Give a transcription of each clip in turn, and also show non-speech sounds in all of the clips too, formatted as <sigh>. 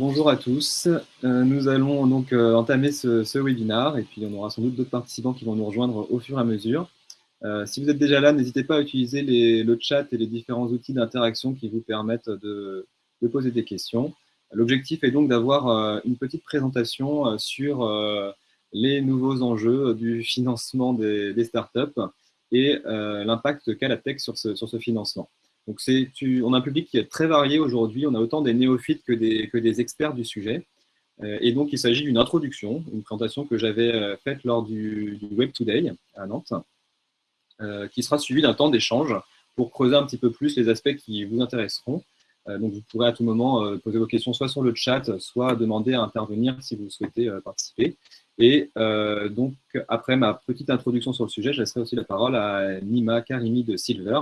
Bonjour à tous. Euh, nous allons donc euh, entamer ce, webinaire et puis on aura sans doute d'autres participants qui vont nous rejoindre au fur et à mesure. Euh, si vous êtes déjà là, n'hésitez pas à utiliser le chat et les différents outils d'interaction qui vous permettent de, poser des questions. L'objectif est donc d'avoir une petite présentation sur les nouveaux enjeux du financement des, startups et l'impact qu'a la tech sur ce financement. Donc on a un public qui est très varié aujourd'hui, on a autant des néophytes que des, que des experts du sujet. Euh, et donc il s'agit d'une introduction, une présentation que j'avais euh, faite lors du, Web Today à Nantes, euh, qui sera suivie d'un temps d'échange pour creuser un petit peu plus les aspects qui vous intéresseront. donc vous pourrez à tout moment poser vos questions soit sur le chat, soit demander à intervenir si vous souhaitez participer. Et donc, après ma petite introduction sur le sujet, je laisserai aussi la parole à Nima Karimi de Silver,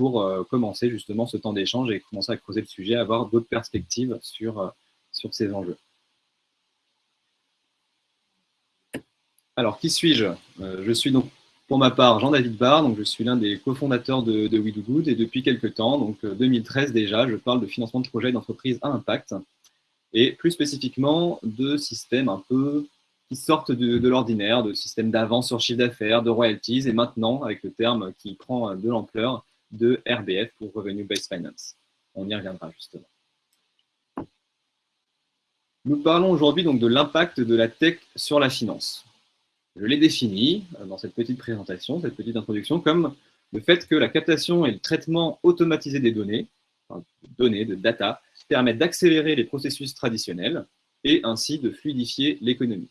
pour euh, commencer justement ce temps d'échange et commencer à creuser le sujet, avoir d'autres perspectives sur, euh, sur ces enjeux. Alors, qui suis-je? Euh, Je suis donc, pour ma part, Jean-David Barr, donc je suis l'un des cofondateurs de, de We Do Good, et depuis quelques temps, donc 2013 déjà, je parle de financement de projets d'entreprise à impact, et plus spécifiquement de systèmes un peu qui sortent de, de l'ordinaire, de systèmes d'avance sur chiffre d'affaires, de royalties, et maintenant, avec le terme qui prend de l'ampleur, de RBF pour Revenue Based Finance. On y reviendra justement. Nous parlons aujourd'hui donc de l'impact de la tech sur la finance. Je l'ai défini euh, dans cette petite présentation, cette petite introduction, comme le fait que la captation et le traitement automatisé des données, de données, de data, permettent d'accélérer les processus traditionnels et ainsi de fluidifier l'économie.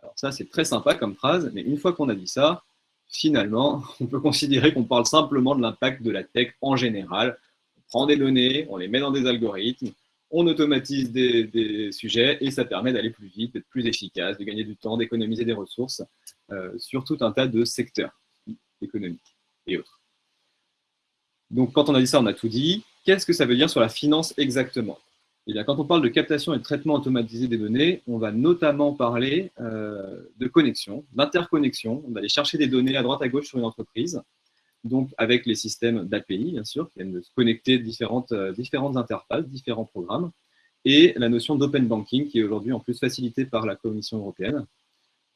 Alors ça, c'est très sympa comme phrase, mais une fois qu'on a dit ça, finalement, on peut considérer qu'on parle simplement de l'impact de la tech en général. On prend des données, on les met dans des algorithmes, on automatise des, sujets et ça permet d'aller plus vite, d'être plus efficace, de gagner du temps, d'économiser des ressources euh, sur tout un tas de secteurs économiques et autres. Donc, quand on a dit ça, on a tout dit. Qu'est-ce que ça veut dire sur la finance exactement? Eh quand on parle de captation et de traitement automatisé des données, on va notamment parler euh, de connexion, d'interconnexion. On va aller chercher des données à droite à gauche sur une entreprise, donc avec les systèmes d'API, bien sûr, qui viennent de se connecter différentes, euh, différentes interfaces, différents programmes, et la notion d'open banking, qui est aujourd'hui en plus facilitée par la Commission européenne,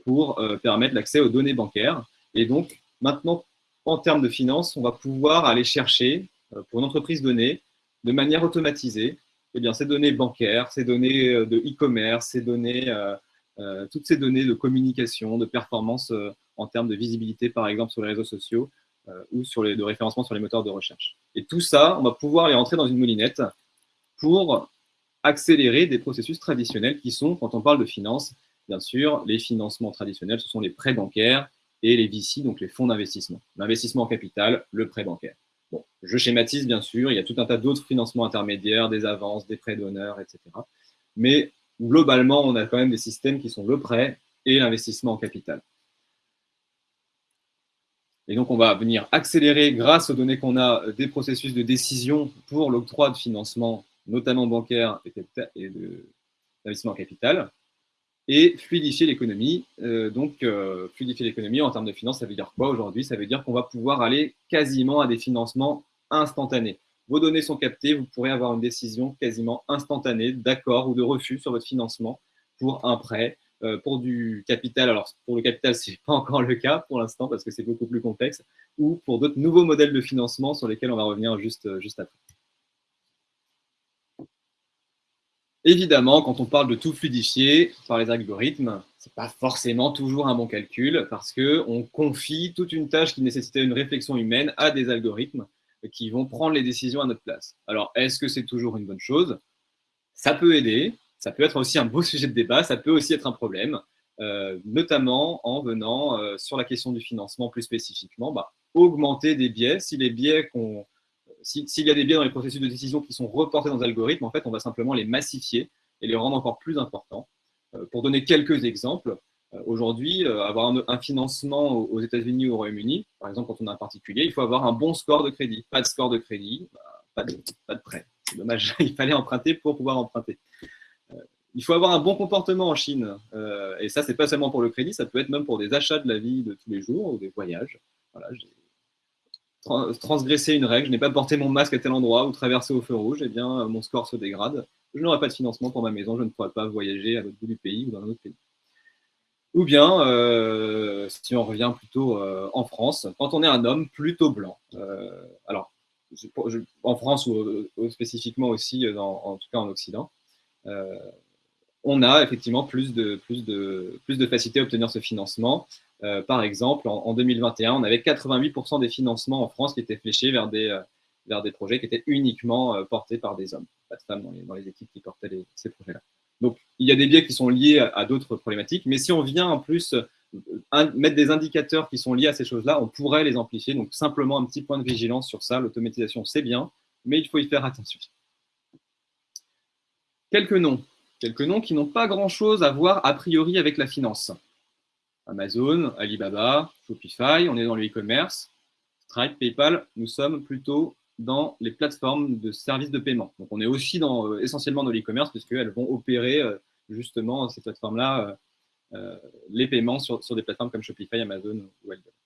pour euh, permettre l'accès aux données bancaires. Et donc, maintenant, en termes de finances, on va pouvoir aller chercher, pour une entreprise donnée, de manière automatisée, eh bien, ces données bancaires, ces données euh, de e-commerce, ces données, euh, euh, toutes ces données de communication, de performance en termes de visibilité, par exemple, sur les réseaux sociaux ou de référencement sur les moteurs de recherche. Et tout ça, on va pouvoir les rentrer dans une moulinette pour accélérer des processus traditionnels qui sont, quand on parle de finance, bien sûr, les financements traditionnels, ce sont les prêts bancaires et les VC, donc les fonds d'investissement. L'investissement en capital, le prêt bancaire je schématise bien sûr, il y a tout un tas d'autres financements intermédiaires, des avances, des prêts d'honneur, etc. Mais globalement, on a quand même des systèmes qui sont le prêt et l'investissement en capital. Et donc, on va venir accélérer, grâce aux données qu'on a, des processus de décision pour l'octroi de financement, notamment bancaire et d'investissement en capital et fluidifier l'économie. Euh, donc, euh, fluidifier l'économie en termes de finances, ça veut dire quoi aujourd'hui? Ça veut dire qu'on va pouvoir aller quasiment à des financements instantanés. Vos données sont captées, vous pourrez avoir une décision quasiment instantanée d'accord ou de refus sur votre financement pour un prêt, euh, pour du capital. Alors, pour le capital, <laughs> ce n'est pas encore le cas pour l'instant parce que c'est beaucoup plus complexe, ou pour d'autres nouveaux modèles de financement sur lesquels on va revenir juste, juste après. Évidemment, quand on parle de tout fluidifier par les algorithmes, ce n'est pas forcément toujours un bon calcul parce qu'on confie toute une tâche qui nécessitait une réflexion humaine à des algorithmes qui vont prendre les décisions à notre place. Alors, est-ce que c'est toujours une bonne chose? Ça peut aider, ça peut être aussi un beau <laughs> sujet de débat, ça peut aussi être un problème, euh, notamment en venant euh, sur la question du financement plus spécifiquement, bah, augmenter des biais. Si les biais qu'on s'il y a des biais dans les processus de décision qui sont reportés dans les algorithmes, en fait, on va simplement les massifier et les rendre encore plus importants. Euh, pour donner quelques exemples, euh, aujourd'hui, euh, avoir un, financement aux États-Unis ou au Royaume-Uni, par exemple, quand on a un particulier, il faut avoir un bon score de crédit. Pas de score de crédit, bah, pas, de, pas de prêt. C'est dommage, <laughs> il fallait emprunter pour pouvoir emprunter. Il faut avoir un bon comportement en Chine. et ça, c'est pas seulement pour le crédit, ça peut être même pour des achats de la vie de tous les jours ou des voyages. Voilà, transgresser une règle, je n'ai pas porté mon masque à tel endroit ou traversé au feu rouge, eh bien, mon score se dégrade je n'aurai pas de financement pour ma maison, je ne pourrai pas voyager à l'autre bout du pays ou dans un autre pays. Ou bien, euh, si on revient plutôt euh, en France, quand on est un homme plutôt blanc, euh, alors en France ou, spécifiquement aussi, en tout cas en Occident, on a effectivement plus de, plus de, plus de facilité à obtenir ce financement. Par exemple, en, en, 2021, on avait 88% des financements en France qui étaient fléchés vers des, vers des projets qui étaient uniquement euh, portés par des hommes, pas de femmes dans les, équipes qui portaient ces projets-là. Donc, il y a des biais qui sont liés à, d'autres problématiques, mais si on vient en plus euh, mettre des indicateurs qui sont liés à ces choses-là, on pourrait les amplifier. Donc, simplement un petit point de vigilance sur ça. L'automatisation, c'est bien, mais il faut y faire attention. Quelques noms. Quelques noms qui n'ont pas grand-chose à voir a priori avec la finance. Amazon, Alibaba, Shopify, on est dans le e-commerce. Stripe, PayPal, nous sommes plutôt dans les plateformes de services de paiement. Donc, on est aussi dans, euh, essentiellement dans l'e-commerce, puisqu'elles vont opérer euh, justement ces plateformes-là, euh, les paiements sur, sur, des plateformes comme Shopify, Amazon ou Alibaba.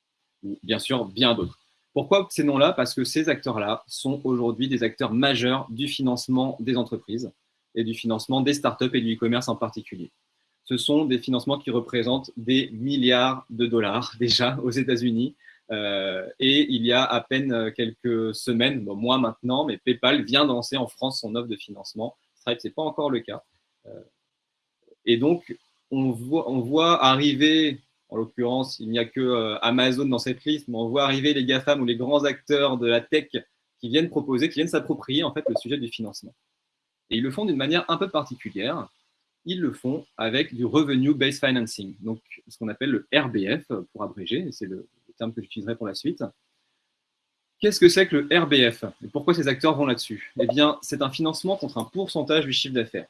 Ou bien sûr, bien d'autres. Pourquoi ces noms-là? Parce que ces acteurs-là sont aujourd'hui des acteurs majeurs du financement des entreprises et du financement des startups et du e-commerce en particulier. Ce sont des financements qui représentent des milliards de dollars <laughs> déjà aux États-Unis euh, et il y a à peine euh, quelques semaines, bon, moins maintenant, mais PayPal vient de en France son offre de financement. Stripe, ce n'est pas encore le cas. Euh, et donc, on voit, on voit arriver, en l'occurrence, il n'y a que Amazon dans cette liste, mais on voit arriver les GAFAM ou les grands acteurs de la tech qui viennent proposer, qui viennent s'approprier en fait le sujet du financement. Et ils le font d'une manière un peu particulière. Ils le font avec du Revenue Based Financing, donc ce qu'on appelle le RBF pour abréger, c'est le, terme que j'utiliserai pour la suite. Qu'est-ce que c'est que le RBF pourquoi ces acteurs vont là-dessus? Eh bien, c'est un financement contre un pourcentage du chiffre d'affaires.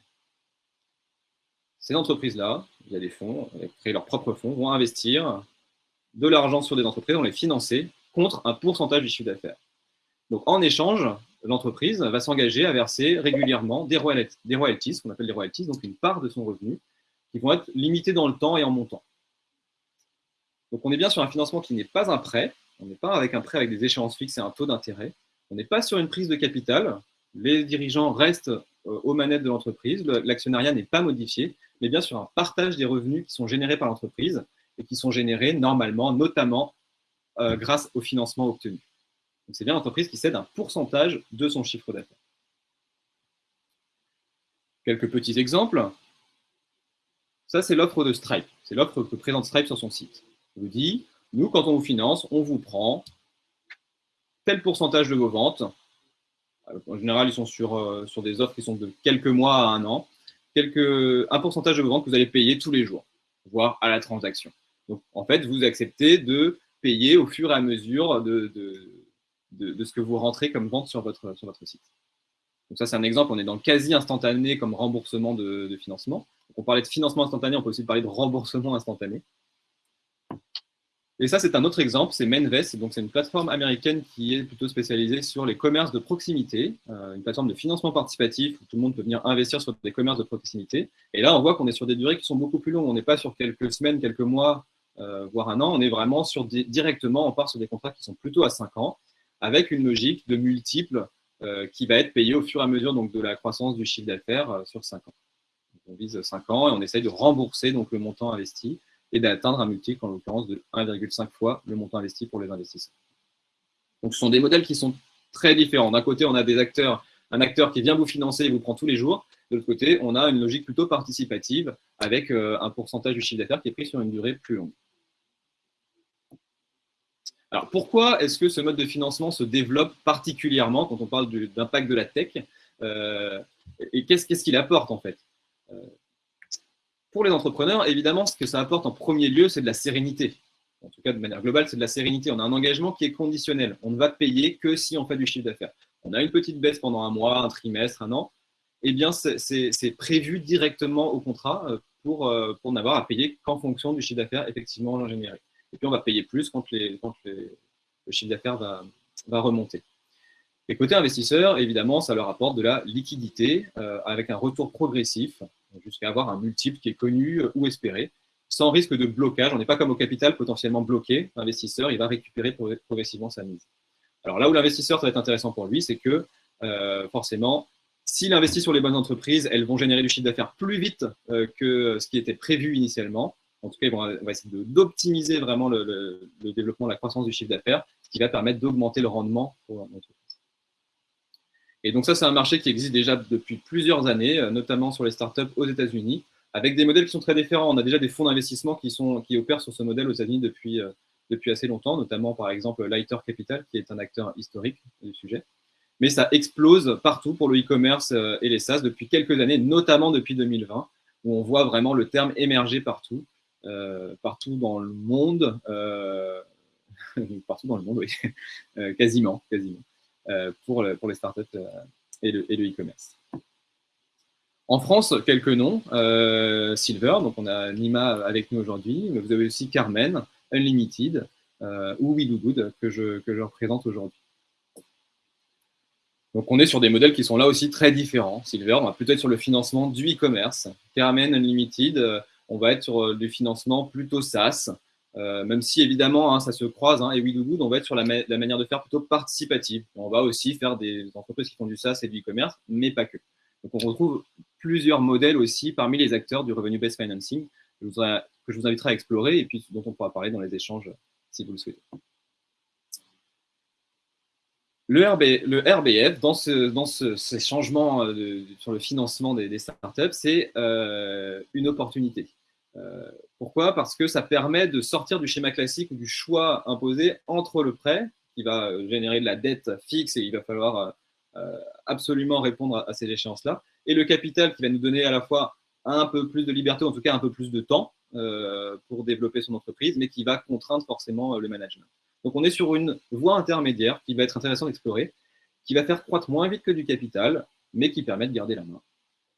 Ces entreprises-là, il y a des fonds, créent leurs propres fonds, vont investir de l'argent sur des entreprises, vont les financer contre un pourcentage du chiffre d'affaires. Donc, en échange, l'entreprise va s'engager à verser régulièrement des royalties, ce qu'on appelle des royalties, donc une part de son revenu, qui vont être limitées dans le temps et en montant. Donc on est bien sur un financement qui n'est pas un prêt, on n'est pas avec un prêt avec des échéances fixes et un taux d'intérêt, on n'est pas sur une prise de capital, les dirigeants restent euh, aux manettes de l'entreprise, l'actionnariat n'est pas modifié, mais bien sur un partage des revenus qui sont générés par l'entreprise et qui sont générés normalement, notamment euh, grâce au financement obtenu. C'est bien l'entreprise qui cède un pourcentage de son chiffre d'affaires. Quelques petits exemples. Ça, c'est l'offre de Stripe. C'est l'offre que présente Stripe sur son site vous dit, nous, quand on vous finance, on vous prend tel pourcentage de vos ventes. En général, ils sont sur, euh, sur des offres qui sont de quelques mois à un an. Un pourcentage de vos ventes que vous allez payer tous les jours, voire à la transaction. Donc, en fait, vous acceptez de payer au fur et à mesure de, ce que vous rentrez comme vente sur votre, sur votre site. Donc ça, c'est un exemple. On est dans le quasi instantané comme remboursement de, financement. on parlait de financement instantané, on peut aussi parler de remboursement instantané. Et ça, c'est un autre exemple, c'est Menvest. Donc, c'est une plateforme américaine qui est plutôt spécialisée sur les commerces de proximité, euh, une plateforme de financement participatif où tout le monde peut venir investir sur des commerces de proximité. Et là, on voit qu'on est sur des durées qui sont beaucoup plus longues. On n'est pas sur quelques semaines, quelques mois, euh, voire un an. On est vraiment sur directement, on part sur des contrats qui sont plutôt à 5 ans, avec une logique de multiples euh, qui va être payée au fur et à mesure donc, de la croissance du chiffre d'affaires sur 5 ans. on vise 5 ans et on essaye de rembourser donc, le montant investi et d'atteindre un multiple, en l'occurrence, de 1,5 fois le montant investi pour les investisseurs. Ce sont des modèles qui sont très différents. D'un côté, on a des acteurs, un acteur qui vient vous financer et vous prend tous les jours. De l'autre côté, on a une logique plutôt participative avec euh, un pourcentage du chiffre d'affaires qui est pris sur une durée plus longue. Alors, pourquoi est-ce que ce mode de financement se développe particulièrement quand on parle d'impact de la tech euh, Et qu'est-ce qu'il apporte en fait? Euh, pour les entrepreneurs, évidemment, ce que ça apporte en premier lieu, c'est de la sérénité. En tout cas, de manière globale, c'est de la sérénité. On a un engagement qui est conditionnel. On ne va payer que si on fait du chiffre d'affaires. On a une petite baisse pendant un mois, un trimestre, un an. Eh bien, c'est prévu directement au contrat euh, pour, pour n'avoir à payer qu'en fonction du chiffre d'affaires effectivement généré. Et puis, on va payer plus quand, le chiffre d'affaires va, va remonter. Et côté investisseur, évidemment, ça leur apporte de la liquidité euh, avec un retour progressif jusqu'à avoir un multiple qui est connu euh, ou espéré, sans risque de blocage. On n'est pas comme au capital potentiellement bloqué. L'investisseur, il va récupérer progressivement sa mise. Alors là où l'investisseur, ça va être intéressant pour lui, c'est que euh, forcément, S'il investit sur les bonnes entreprises, elles vont générer du chiffre d'affaires plus vite que ce qui était prévu initialement. En tout cas, on va essayer d'optimiser vraiment le, développement, la croissance du chiffre d'affaires, ce qui va permettre d'augmenter le rendement pour l'entreprise. Et donc ça, c'est un marché qui existe déjà depuis plusieurs années, notamment sur les startups aux États-Unis, avec des modèles qui sont très différents. On a déjà des fonds d'investissement qui, opèrent sur ce modèle aux États-Unis depuis, depuis assez longtemps, notamment par exemple Lighter Capital, qui est un acteur historique du sujet mais ça explose partout pour le e-commerce euh, et les SaaS depuis quelques années, notamment depuis 2020, où on voit vraiment le terme émerger partout, euh, partout dans le monde, euh, <laughs> partout dans le monde, oui, <laughs> quasiment, quasiment, pour, pour les startups et le e-commerce. en France, quelques noms. Silver, donc on a Nima avec nous aujourd'hui, mais vous avez aussi Carmen, Unlimited ou We Do Good que je, que je représente aujourd'hui. Donc on est sur des modèles qui sont là aussi très différents. Silver, on va plutôt être sur le financement du e-commerce. Carmen Unlimited, euh, on va être sur euh, du financement plutôt SaaS, euh, même si évidemment hein, ça se croise. Hein, et WeDoGood, on va être sur la, manière de faire plutôt participative. On va aussi faire des entreprises qui font du SaaS et du e-commerce, mais pas que. Donc on retrouve plusieurs modèles aussi parmi les acteurs du Revenue-Based Financing que je vous inviterai à explorer et puis dont on pourra parler dans les échanges si vous le souhaitez. Le, RBF, dans, ces changements euh, sur le financement des, startups, c'est une opportunité. Euh, pourquoi? Parce que ça permet de sortir du schéma classique ou du choix imposé entre le prêt, qui va générer de la dette fixe et il va falloir absolument répondre à, ces échéances-là, et le capital qui va nous donner à la fois un peu plus de liberté, en tout cas un peu plus de temps pour développer son entreprise, mais qui va contraindre forcément le management. Donc on est sur une voie intermédiaire qui va être intéressante d'explorer, qui va faire croître moins vite que du capital, mais qui permet de garder la main,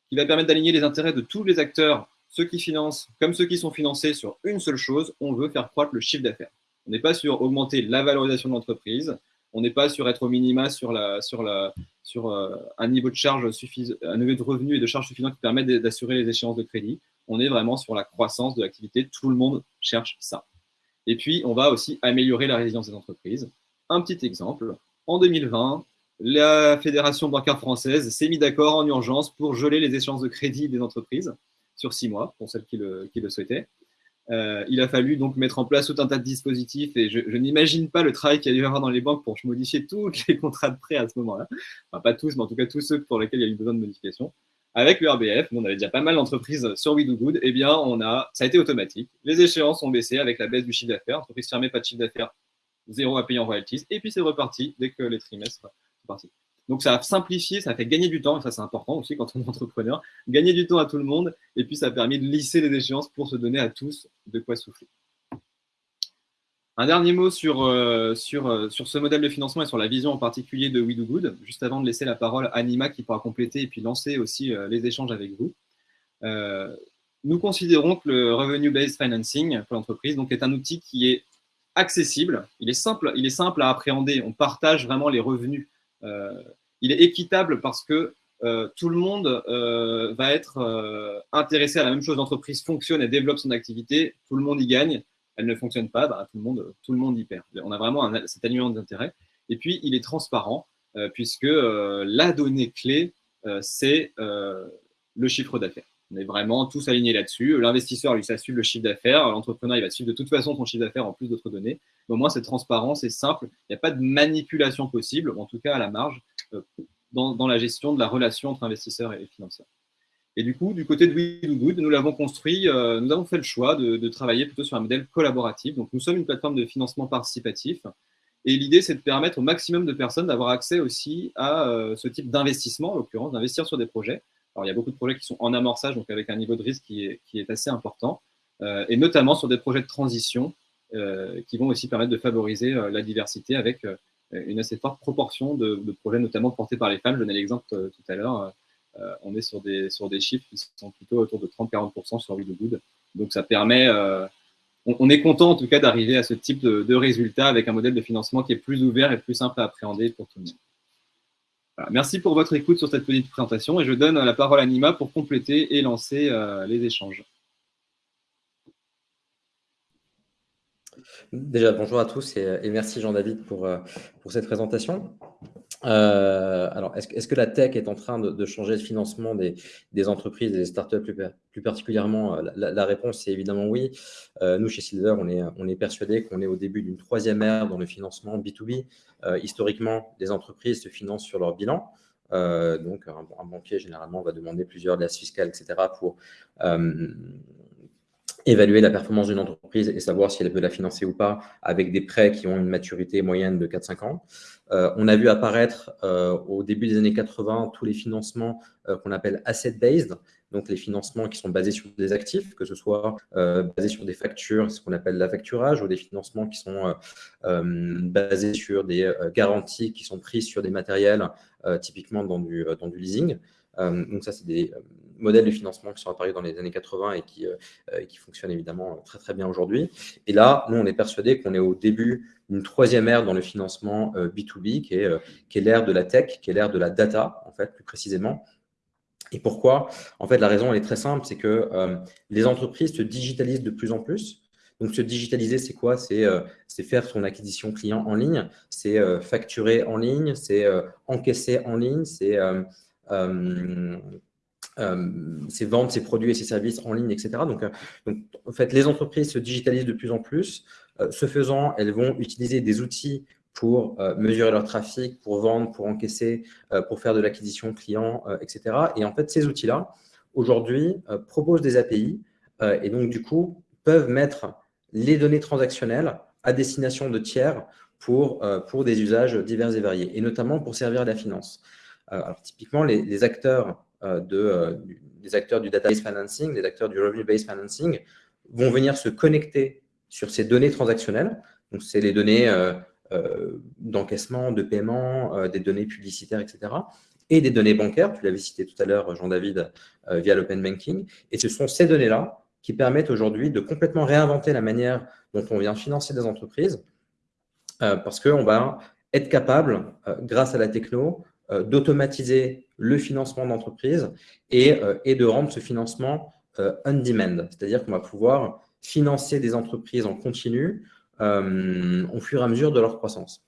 qui va permettre d'aligner les intérêts de tous les acteurs, ceux qui financent comme ceux qui sont financés sur une seule chose, on veut faire croître le chiffre d'affaires. On n'est pas sur augmenter la valorisation de l'entreprise, on n'est pas sur être au minima sur, euh, un niveau de charge un niveau de revenus et de charges suffisant qui permet d'assurer les échéances de crédit. On est vraiment sur la croissance de l'activité. Tout le monde cherche ça. Et puis, on va aussi améliorer la résilience des entreprises. Un petit exemple, en 2020, la Fédération bancaire française s'est mise d'accord en urgence pour geler les échéances de crédit des entreprises sur six mois, pour celles qui le, souhaitaient. Euh, il a fallu donc mettre en place tout un tas de dispositifs et je, n'imagine pas le travail qu'il y a dû avoir dans les banques pour modifier tous les contrats de prêt à ce moment-là. Enfin, pas tous, mais en tout cas tous ceux pour lesquels il y a eu besoin de modification. Avec le RBF, on avait déjà pas mal d'entreprises sur We Do Good, eh bien, on a, ça a été automatique. Les échéances ont baissé avec la baisse du chiffre d'affaires. Entreprise fermée, pas de chiffre d'affaires, zéro à payer en royalties. Et puis, c'est reparti dès que les trimestres sont partis. Donc, ça a simplifié, ça a fait gagner du temps, et ça, c'est important aussi quand on est entrepreneur. Gagner du temps à tout le monde, et puis ça a permis de lisser les échéances pour se donner à tous de quoi souffler. Un dernier mot sur, euh, sur, euh, sur ce modèle de financement et sur la vision en particulier de We Do Good, juste avant de laisser la parole à Nima qui pourra compléter et puis lancer aussi euh, les échanges avec vous. nous considérons que le Revenue-Based Financing pour l'entreprise est un outil qui est accessible, il est, simple, il est simple à appréhender, on partage vraiment les revenus. Il est équitable parce que tout le monde va être intéressé à la même chose, l'entreprise fonctionne et développe son activité, tout le monde y gagne, elle ne fonctionne pas, bah, tout, le monde, tout le monde y perd. On a vraiment cet alignement d'intérêt. Et puis, il est transparent, euh, puisque euh, la donnée clé, euh, c'est le chiffre d'affaires. On est vraiment tous alignés là-dessus. L'investisseur, lui, ça suit le chiffre d'affaires. L'entrepreneur, il va suivre de toute façon son chiffre d'affaires en plus d'autres données. Au moins, c'est transparent, c'est simple. Il n'y a pas de manipulation possible, en tout cas à la marge, dans, la gestion de la relation entre investisseurs et financeurs. Et du coup, du côté de We Do Good, nous l'avons construit, euh, nous avons fait le choix de, travailler plutôt sur un modèle collaboratif. Donc, nous sommes une plateforme de financement participatif. Et l'idée, c'est de permettre au maximum de personnes d'avoir accès aussi à euh, ce type d'investissement, en l'occurrence, d'investir sur des projets. Alors, il y a beaucoup de projets qui sont en amorçage, donc avec un niveau de risque qui est, qui est assez important, euh, et notamment sur des projets de transition qui vont aussi permettre de favoriser la diversité avec une assez forte proportion de, projets, notamment portés par les femmes. Je donnais l'exemple tout à l'heure euh, on est sur des, sur des chiffres qui sont plutôt autour de 30-40% sur We Good. Donc ça permet, euh, on, est content en tout cas d'arriver à ce type de, de résultat avec un modèle de financement qui est plus ouvert et plus simple à appréhender pour tout le monde. Merci pour votre écoute sur cette petite présentation et je donne la parole à Nima pour compléter et lancer euh, les échanges. Déjà, bonjour à tous et, merci Jean-David pour, pour cette présentation. Euh, alors, est-ce que la tech est en train de, changer le financement des, entreprises, des startups plus, plus particulièrement? La, réponse est évidemment oui. nous, chez Silver, on est, on est persuadé qu'on est au début d'une troisième ère dans le financement B2B. historiquement, les entreprises se financent sur leur bilan. donc, un, banquier, généralement, va demander plusieurs liasses fiscales, etc., pour évaluer la performance d'une entreprise et savoir si elle peut la financer ou pas avec des prêts qui ont une maturité moyenne de 4-5 ans. Euh, on a vu apparaître euh, au début des années 80 tous les financements euh, qu'on appelle asset-based, donc les financements qui sont basés sur des actifs, que ce soit basés sur des factures, ce qu'on appelle l'affacturage, ou des financements qui sont basés sur des garanties qui sont prises sur des matériels, typiquement dans du, dans du leasing. donc ça, c'est des modèles de financement qui sont apparus dans les années 80 et qui, euh, qui fonctionnent évidemment très très bien aujourd'hui. Et là, nous, on est persuadé qu'on est au début d'une troisième ère dans le financement B2B, euh, qui est, euh, est l'ère de la tech, qui est l'ère de la data, en fait, plus précisément. Et pourquoi? En fait, la raison, elle est très simple, c'est que les entreprises se digitalisent de plus en plus. Donc, se digitaliser, c'est quoi? C'est faire son acquisition client en ligne, c'est facturer en ligne, c'est encaisser en ligne, c'est euh, ses ventes, ses produits et ses services en ligne, etc. Donc, euh, donc, en fait, les entreprises se digitalisent de plus en plus. Euh, ce faisant, elles vont utiliser des outils pour mesurer leur trafic, pour vendre, pour encaisser, pour faire de l'acquisition client, etc. Et en fait, ces outils-là, aujourd'hui, proposent des API et donc, du coup, peuvent mettre les données transactionnelles à destination de tiers pour, pour des usages divers et variés, et notamment pour servir la finance. alors, typiquement, les, acteurs euh, de, euh, des acteurs du database financing, des acteurs du revenue-based financing, vont venir se connecter sur ces données transactionnelles. Donc, c'est les données euh, d'encaissement, de paiement, des données publicitaires, etc. Et des données bancaires, tu l'avais cité tout à l'heure, Jean-David, via l'open banking. Et ce sont ces données-là qui permettent aujourd'hui de complètement réinventer la manière dont on vient financer des entreprises, parce qu'on va être capable, grâce à la techno, d'automatiser le financement d'entreprise et, euh, et, de rendre ce financement euh, on-demand. C'est-à-dire qu'on va pouvoir financer des entreprises en continu euh, au fur et à mesure de leur croissance.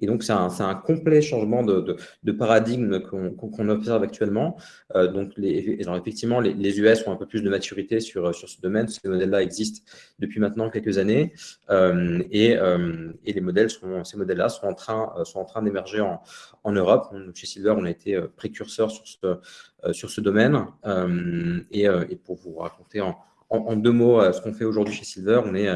Et donc, c'est un, complet changement de, paradigme qu'on observe actuellement. Euh, donc, effectivement, les, US ont un peu plus de maturité sur, sur ce domaine. Ces modèles-là existent depuis maintenant quelques années. Euh, et, euh, et, les modèles ces modèles-là sont en train, train d'émerger en, en, Europe. chez Silver, on a été précurseur sur ce, sur ce domaine. Et, et, pour vous raconter en, en, deux mots, ce qu'on fait aujourd'hui chez Silver, on, est,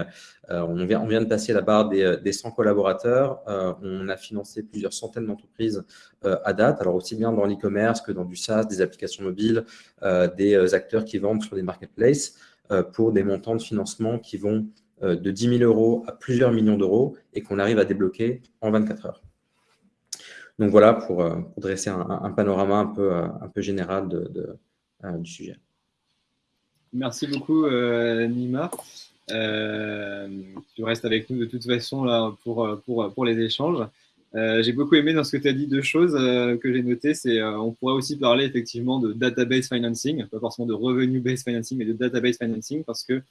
on, vient, on vient de passer la barre des, des 100 collaborateurs. on a financé plusieurs centaines d'entreprises à date, alors aussi bien dans l'e-commerce que dans du SaaS, des applications mobiles, des acteurs qui vendent sur des marketplaces pour des montants de financement qui vont de 10 000 euros à plusieurs millions d'euros et qu'on arrive à débloquer en 24 heures. Donc voilà pour, dresser un, panorama un peu, un peu général du sujet. Merci beaucoup, euh, Nima. Euh, tu restes avec nous de toute façon là, pour, pour, pour les échanges. Euh, j'ai beaucoup aimé dans ce que tu as dit deux choses que j'ai notées. C'est on pourrait aussi parler effectivement de database financing, pas forcément de revenue-based financing, mais de database financing parce que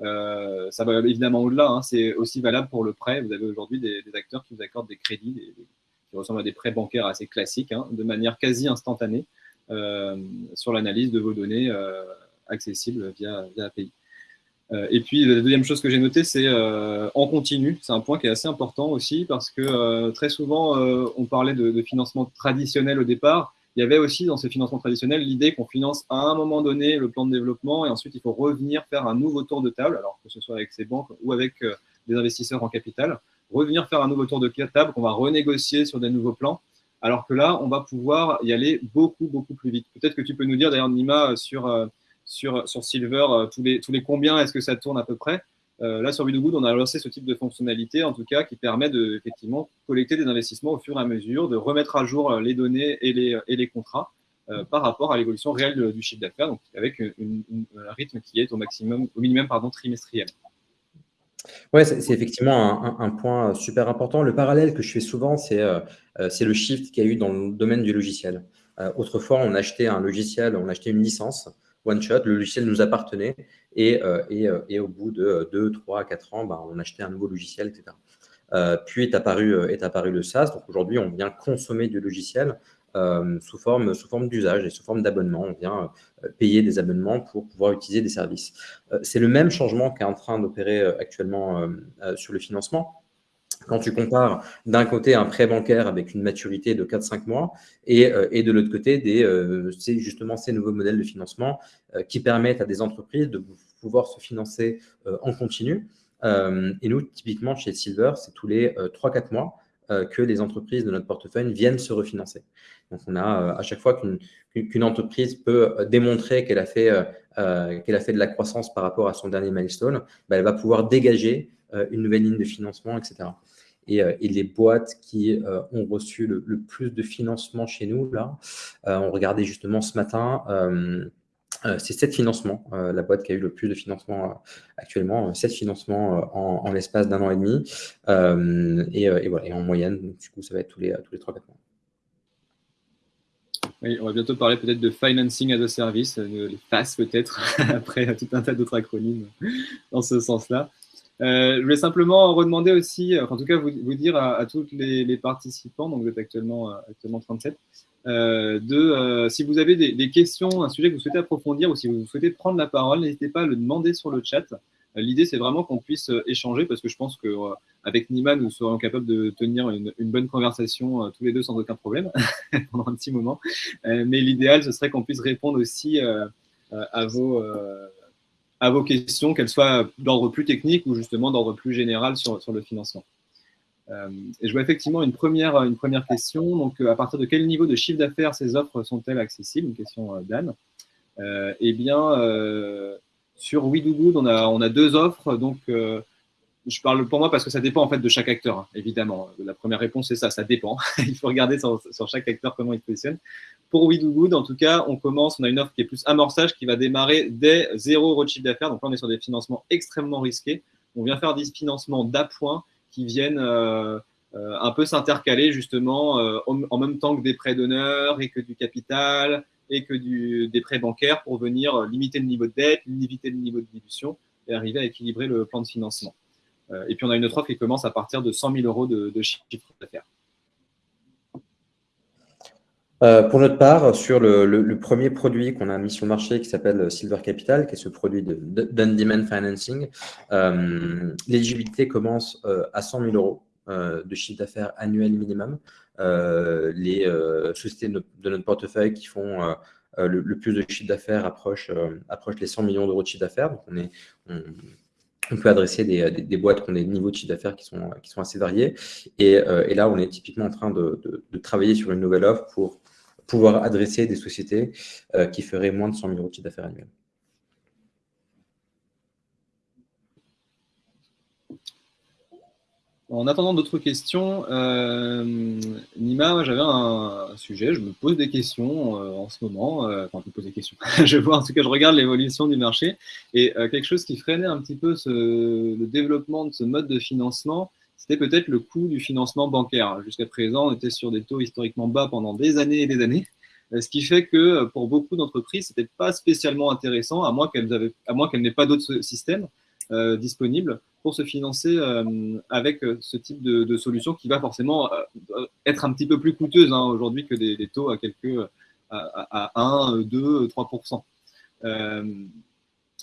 ça va évidemment au-delà. Hein. c'est aussi valable pour le prêt. Vous avez aujourd'hui des, acteurs qui vous accordent des crédits qui ressemblent à des prêts bancaires assez classiques, hein, de manière quasi instantanée sur l'analyse de vos données accessible via, API. Euh, et puis, la deuxième chose que j'ai notée, c'est euh, en continu. C'est un point qui est assez important aussi parce que euh, très souvent, on parlait de, financement traditionnel au départ. Il y avait aussi dans ce financement traditionnel l'idée qu'on finance à un moment donné le plan de développement et ensuite il faut revenir faire un nouveau tour de table, alors que ce soit avec ses banques ou avec des investisseurs en capital, revenir faire un nouveau tour de table qu'on va renégocier sur des nouveaux plans. Alors que là, on va pouvoir y aller beaucoup, beaucoup plus vite. Peut-être que tu peux nous dire d'ailleurs, Nima, sur sur, Silver, euh, tous, les, combien est-ce que ça tourne à peu près euh, Là, sur Good, on a lancé ce type de fonctionnalité, en tout cas, qui permet de effectivement collecter des investissements au fur et à mesure, de remettre à jour euh, les données et les, et les contrats par rapport à l'évolution réelle du chiffre d'affaires, donc avec un rythme qui est au maximum, au minimum pardon, trimestriel. Oui, c'est effectivement un, point super important. Le parallèle que je fais souvent, c'est le shift qu'il y a eu dans le domaine du logiciel. autrefois, on achetait un logiciel, on achetait une licence, one shot, le logiciel nous appartenait et, euh, euh, et, au bout de 2, 3, 4 ans, bah, on achetait un nouveau logiciel, etc. puis est apparu, est apparu le SaaS. Donc aujourd'hui, on vient consommer du logiciel sous forme, sous forme d'usage et sous forme d'abonnement. On vient payer des abonnements pour pouvoir utiliser des services. C'est le même changement qui est en train d'opérer actuellement sur le financement. Quand tu compares d'un côté un prêt bancaire avec une maturité de 4-5 mois et, euh, et, de l'autre côté des, euh, justement ces nouveaux modèles de financement euh, qui permettent à des entreprises de pouvoir se financer en continu. et nous, typiquement chez Silver, c'est tous les 3-4 mois que les entreprises de notre portefeuille viennent se refinancer. Donc, on a à chaque fois qu'une entreprise peut démontrer qu'elle a, fait, qu'elle a fait de la croissance par rapport à son dernier milestone, bah, elle va pouvoir dégager une nouvelle ligne de financement, etc. Euh, et, les boîtes qui euh, ont reçu le, plus de financement chez nous, là, euh, on regardait justement ce matin, c'est 7 financements, la boîte qui a eu le plus de financement actuellement, 7 financements en, l'espace d'un an et demi. Et, voilà, et en moyenne, du coup, ça va être tous les, tous les 3-4 mois. Oui, on va bientôt parler peut-être de financing as a service, les FAS peut-être, <laughs> après tout un tas d'autres acronymes dans ce sens-là. Euh, je voulais simplement redemander aussi, en tout cas vous, vous dire à, à tous les, les, participants, donc vous êtes actuellement, euh, actuellement 37, euh, de euh, si vous avez des, des, questions, un sujet que vous souhaitez approfondir ou si vous souhaitez prendre la parole, n'hésitez pas à le demander sur le chat. L'idée, c'est vraiment qu'on puisse échanger parce que je pense qu'avec Nima, nous serons capables de tenir une, une bonne conversation tous les deux sans aucun problème <laughs> pendant un petit moment. mais l'idéal, ce serait qu'on puisse répondre aussi à vos à vos questions, qu'elles soient d'ordre plus technique ou justement d'ordre plus général sur, sur le financement. Euh, et je vois effectivement une première, une première question. Donc, euh, à partir de quel niveau de chiffre d'affaires ces offres sont-elles accessibles? Une question euh, d'Anne. eh bien, sur WeDoGood, on a, on a deux offres. Donc, je parle pour moi parce que ça dépend en fait de chaque acteur, hein, évidemment. La première réponse, c'est ça, ça dépend. <laughs> il faut regarder sur, chaque acteur comment il se positionne. Pour We Do Good, en tout cas, on commence, on a une offre qui est plus amorçage qui va démarrer dès 0 euros chiffre d'affaires. Donc là, on est sur des financements extrêmement risqués. On vient faire des financements d'appoint qui viennent euh, euh, un peu s'intercaler justement euh, en même temps que des prêts d'honneur et que du capital et que du, des prêts bancaires pour venir limiter le niveau de dette, limiter le niveau de dilution et arriver à équilibrer le plan de financement. Euh, et puis on a une autre offre qui commence à partir de 100 000 euros de, chiffre d'affaires. Euh, pour notre part, sur le, premier produit qu'on a mis sur le marché qui s'appelle Silver Capital, qui est ce produit de, demand financing, euh, l'éligibilité commence à 100 000 euros de chiffre d'affaires annuel minimum. les sociétés de notre, portefeuille qui font le, plus de chiffre d'affaires approchent, les 100 millions d'euros de chiffre d'affaires. Donc, on est, peut adresser des, boîtes qui ont des niveaux de chiffre d'affaires qui sont, qui sont assez variés. Et, euh, là, on est typiquement en train de, travailler sur une nouvelle offre pour pouvoir adresser des sociétés euh, qui feraient moins de 100 000 euros de chiffre d'affaires annuel. En attendant d'autres questions, euh, Nima, j'avais un, sujet, je me pose des questions euh, en ce moment, euh, enfin je me pose des questions, <laughs> je vois en tout cas, je regarde l'évolution du marché et quelque chose qui freinait un petit peu le développement de ce mode de financement, c'était peut-être le coût du financement bancaire. Jusqu'à présent, on était sur des taux historiquement bas pendant des années et des années, ce qui fait que pour beaucoup d'entreprises, ce n'était pas spécialement intéressant, à moins qu'elles n'aient pas d'autres systèmes disponibles pour se financer euh, avec euh, ce type de, solution qui va forcément euh, être un petit peu plus coûteuse hein, aujourd'hui que des, taux à quelques à, 1, 2, 3%.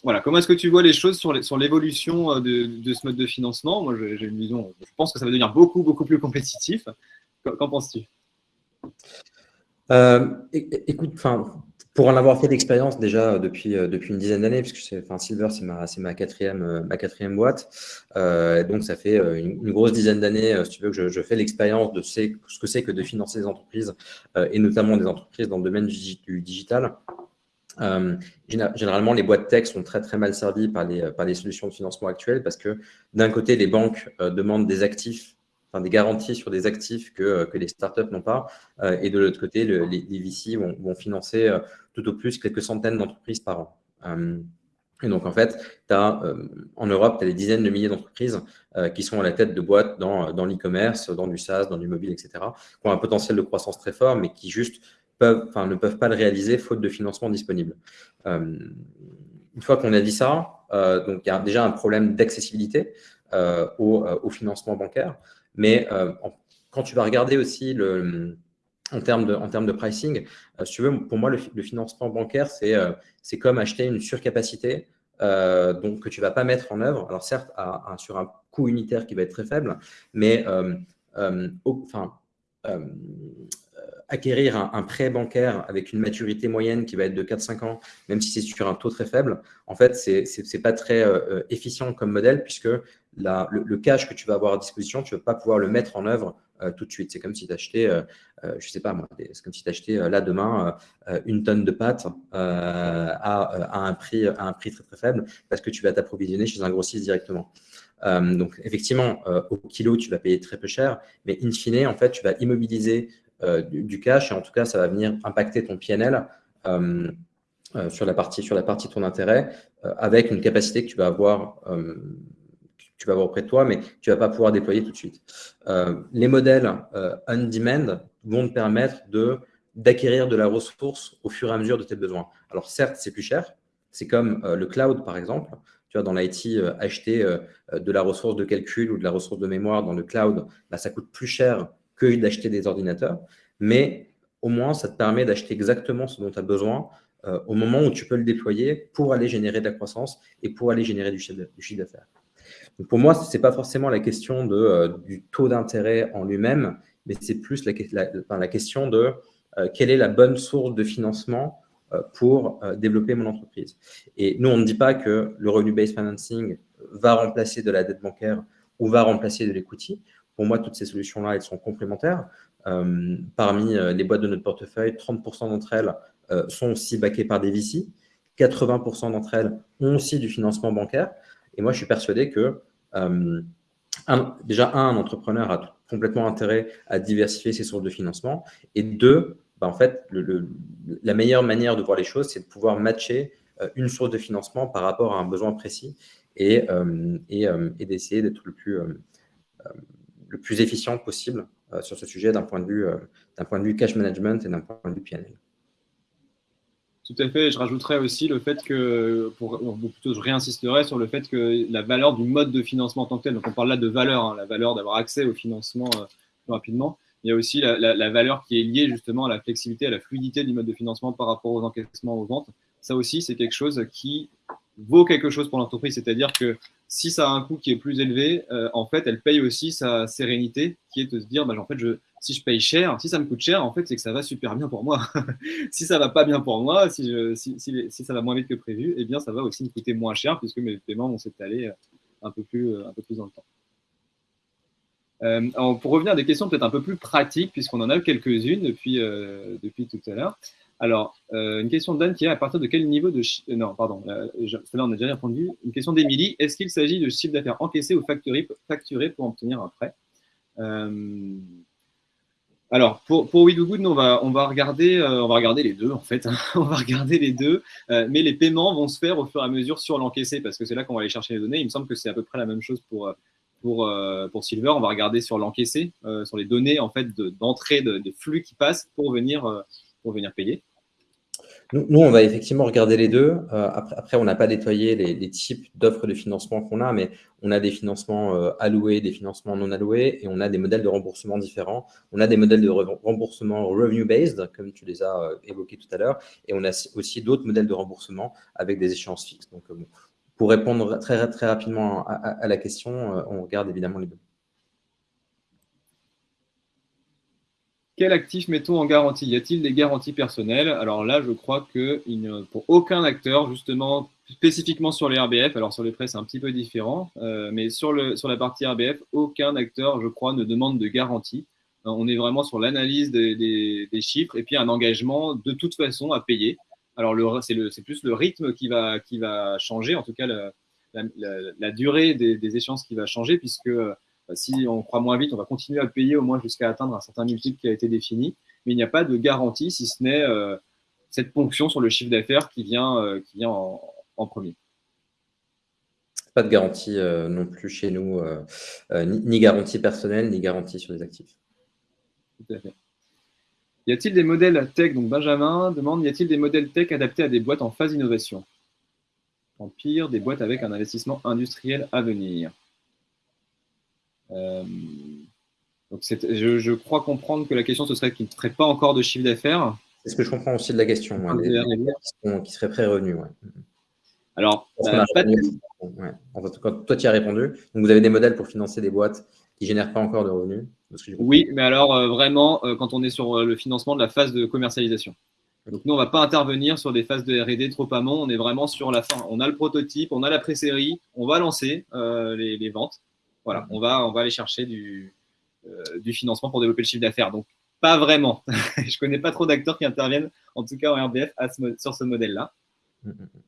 voilà, comment est-ce que tu vois les choses sur l'évolution de, de, ce mode de financement? Moi, j'ai une vision, je pense que ça va devenir beaucoup, beaucoup plus compétitif. Qu'en penses-tu? Écoute, enfin, pour en avoir fait l'expérience déjà depuis, euh, depuis une dizaine d'années, puisque enfin, Silver, c'est ma, euh, quatrième boîte. Euh, donc, ça fait une, grosse dizaine d'années, si tu veux, que je, fais l'expérience de ce que c'est que de financer des entreprises, et notamment des entreprises dans le domaine du, digital. généralement, les boîtes tech sont très, très mal servies par les, par les solutions de financement actuelles parce que d'un côté, les banques demandent des actifs des garanties sur des actifs que, euh, que les startups n'ont pas. Euh, et de l'autre côté, les, VC vont, financer euh, tout au plus quelques centaines d'entreprises par an. Et donc, en fait, en Europe, tu as des dizaines de milliers d'entreprises qui sont à la tête de boîtes dans, dans l'e-commerce, dans du SaaS, dans du mobile, etc., qui ont un potentiel de croissance très fort, mais qui juste peuvent, enfin, ne peuvent pas le réaliser faute de financement disponible. une fois qu'on a dit ça, il y a déjà un problème d'accessibilité. au, financement bancaire. Mais quand tu vas regarder aussi le, en termes de, en termes de pricing, si tu veux, pour moi, le, financement bancaire, c'est comme acheter une surcapacité donc, que tu ne vas pas mettre en œuvre. Alors certes, sur un coût unitaire qui va être très faible, mais enfin, acquérir un, prêt bancaire avec une maturité moyenne qui va être de 4-5 ans, même si c'est sur un taux très faible, en fait, ce n'est pas très euh, efficient comme modèle puisque le, cash que tu vas avoir à disposition, tu ne vas pas pouvoir le mettre en œuvre euh, tout de suite. C'est comme si tu achetais, euh, je sais pas moi, c'est comme si tu achetais là demain une tonne de pâtes à, un prix, très très faible parce que tu vas t'approvisionner chez un grossiste directement. donc, effectivement, au kilo, tu vas payer très peu cher, mais in fine, en fait, tu vas immobiliser euh, du, cash et en tout cas, ça va venir impacter ton PNL euh, euh, sur, la partie, sur la partie de ton intérêt avec une capacité que tu vas avoir tu vas avoir auprès de toi, mais tu ne vas pas pouvoir déployer tout de suite. les modèles on-demand vont te permettre d'acquérir de la ressource au fur et à mesure de tes besoins. Alors certes, c'est plus cher. C'est comme le cloud, par exemple. Tu vois, dans l'IT, acheter de la ressource de calcul ou de la ressource de mémoire dans le cloud, bah, ça coûte plus cher que d'acheter des ordinateurs. Mais au moins, ça te permet d'acheter exactement ce dont tu as besoin euh, au moment où tu peux le déployer pour aller générer de la croissance et pour aller générer du chiffre d'affaires. Pour moi, ce n'est pas forcément la question euh, du taux d'intérêt en lui-même, mais c'est plus la, question de euh, quelle est la bonne source de financement pour développer mon entreprise. Et nous, on ne dit pas que le revenu-based financing va remplacer de la dette bancaire ou va remplacer de l'equity. Pour moi, toutes ces solutions-là, elles sont complémentaires. Euh, parmi euh, les boîtes de notre portefeuille, 30% d'entre elles euh, sont aussi backées par des VC. 80% d'entre elles ont aussi du financement bancaire. Et moi, je suis persuadé que déjà, un, un entrepreneur a complètement intérêt à diversifier ses sources de financement. Et deux, bah, en fait, la meilleure manière de voir les choses, c'est de pouvoir matcher une source de financement par rapport à un besoin précis et, et d'essayer d'être le plus le plus efficient possible euh, sur ce sujet d'un point, de vue, euh, point de vue cash management et d'un point de vue PNL. Tout à fait. Je rajouterais aussi le fait que, pour, plutôt je réinsisterai sur le fait que la valeur du mode de financement en tant que tel, donc on parle là de valeur, hein, la valeur d'avoir accès au financement euh, plus rapidement, il y a aussi la, la, valeur qui est liée justement à la flexibilité, à la fluidité du mode de financement par rapport aux encaissements, aux ventes. Ça aussi, c'est quelque chose qui vaut quelque chose pour l'entreprise. C'est-à-dire que si ça a un coût qui est plus élevé, euh, en fait, elle paye aussi sa sérénité, qui est de se dire, bah, en fait, je, si je paye cher, si ça me coûte cher, en fait, c'est que ça va super bien pour moi. <laughs> si ça va pas bien pour moi, si, si, si, ça va moins vite que prévu, eh bien, ça va aussi me coûter moins cher puisque mes paiements vont s'étaler euh, un peu plus, euh, un peu plus dans le temps. pour revenir à des questions peut-être un peu plus pratiques, puisqu'on en a quelques-unes depuis, depuis tout à l'heure. Alors, euh, une question de Dan qui est à partir de quel niveau de. Euh, non, pardon, là, on a déjà répondu. Une question d'Emilie est-ce qu'il s'agit de chiffre d'affaires encaissé ou facturé, facturé pour obtenir un prêt? Euh, Alors, pour, pour Good, on va, on, va regarder, on va regarder les deux, en fait. <laughs> on va regarder les deux, mais les paiements vont se faire au fur et à mesure sur l'encaissé parce que c'est là qu'on va aller chercher les données. Il me semble que c'est à peu près la même chose pour. Pour, pour Silver, on va regarder sur l'encaissé, sur les données en fait d'entrée de, des flux qui passent pour venir, pour venir payer. Nous, on va effectivement regarder les deux. Euh, après, on n'a pas nettoyé les, types d'offres de financement qu'on a, mais on a des financements euh, alloués, des financements non alloués, et on a des modèles de remboursement différents. On a des modèles de remboursement revenue-based, comme tu les as euh, évoqués tout à l'heure, et on a aussi d'autres modèles de remboursement avec des échéances fixes. Donc, pour répondre très rapidement à la question, on regarde évidemment les deux. Quel actif mettons en garantie? Y a-t-il des garanties personnelles? Alors là, je crois que pour aucun acteur, justement, spécifiquement sur les RBF, alors sur les prêts, c'est un petit peu différent, euh, mais sur, la partie RBF, aucun acteur, je crois, ne demande de garantie. Euh, on est vraiment sur l'analyse des, chiffres et puis un engagement de toute façon à payer. Alors, c'est plus le rythme qui va, qui va changer, en tout cas, la, durée des, des, échéances qui va changer, puisque si on croit moins vite, on va continuer à payer au moins jusqu'à atteindre un certain multiple qui a été défini. Mais il n'y a pas de garantie si ce n'est euh, cette ponction sur le chiffre d'affaires qui vient, euh, qui vient en, premier. Pas de garantie euh, non plus chez nous, ni, garantie personnelle, ni garantie sur les actifs. Tout à fait. Y a-t-il des modèles tech Donc Benjamin demande, y a-t-il des modèles tech adaptés à des boîtes en phase d'innovation En pire, des boîtes avec un investissement industriel à venir donc je, je, crois comprendre que la question, ce serait qu'il ne ferait pas encore de chiffre d'affaires. C'est ce que je comprends aussi de la question, qui, seraient pré-revenus. Alors, toi, tu as répondu. Donc, vous avez des modèles pour financer des boîtes qui ne génèrent pas encore de revenus Oui, mais alors euh, vraiment, euh, quand on est sur euh, le financement de la phase de commercialisation. Donc, nous, on ne va pas intervenir sur des phases de RD trop amont. On est vraiment sur la fin. On a le prototype, on a la pré-série, on va lancer les, ventes. Voilà, on va, on va aller chercher du, du financement pour développer le chiffre d'affaires. Donc, pas vraiment. <laughs> je ne connais pas trop d'acteurs qui interviennent, en tout cas en RBF, sur ce modèle-là. Mm, mm, mm.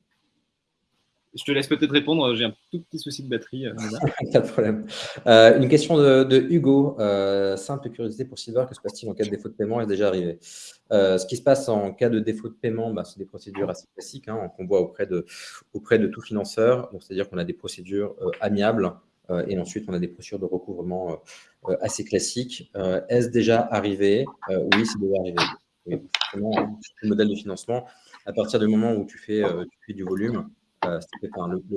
Je te laisse peut-être répondre, j'ai un tout petit souci de batterie. Euh, <laughs> Pas de problème. Euh, une question de, Hugo. Euh, simple curiosité pour Silver, que se passe-t-il en cas de défaut de paiement est déjà arrivé? Ce qui se passe en cas de défaut de paiement, bah, c'est des procédures assez classiques hein, qu'on voit auprès de, auprès de tout financeur. C'est-à-dire qu'on a des procédures amiables et ensuite on a des procédures de recouvrement assez classiques. Est-ce déjà arrivé? Oui, c'est déjà arrivé. le modèle de financement, à partir du moment où tu fais, du volume, euh,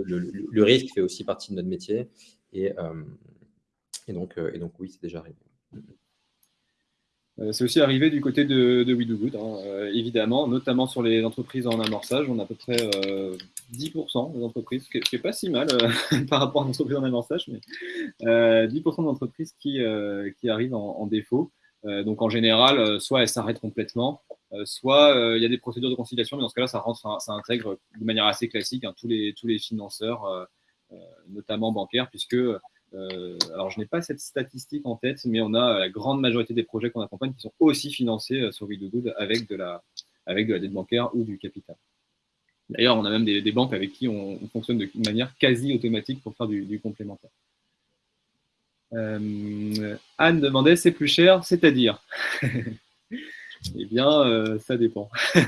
le, risque fait aussi partie de notre métier. Euh, euh, et donc, oui, c'est déjà arrivé. C'est aussi arrivé du côté de, de We Do Good, hein, évidemment, notamment sur les entreprises en amorçage. On a à peu près 10% des entreprises, ce qui n'est pas si mal <laughs> par rapport à l'entreprise en amorçage, mais 10% d'entreprises qui, qui arrivent en, défaut. donc en général, soit elles s'arrêtent complètement, euh, soit euh, il y a des procédures de conciliation, mais dans ce cas-là, ça, rentre, ça intègre de manière assez classique hein, tous, les, tous les financeurs, euh, notamment bancaires, puisque alors, je n'ai pas cette statistique en tête, mais on a la grande majorité des projets qu'on accompagne qui sont aussi financés sur Good avec de, la, avec de la dette bancaire ou du capital. D'ailleurs, on a même des, banques avec qui on, fonctionne de manière quasi automatique pour faire du, du complémentaire. Anne demandait c'est plus cher, c'est-à-dire? <laughs> Eh bien, euh, ça dépend. <laughs>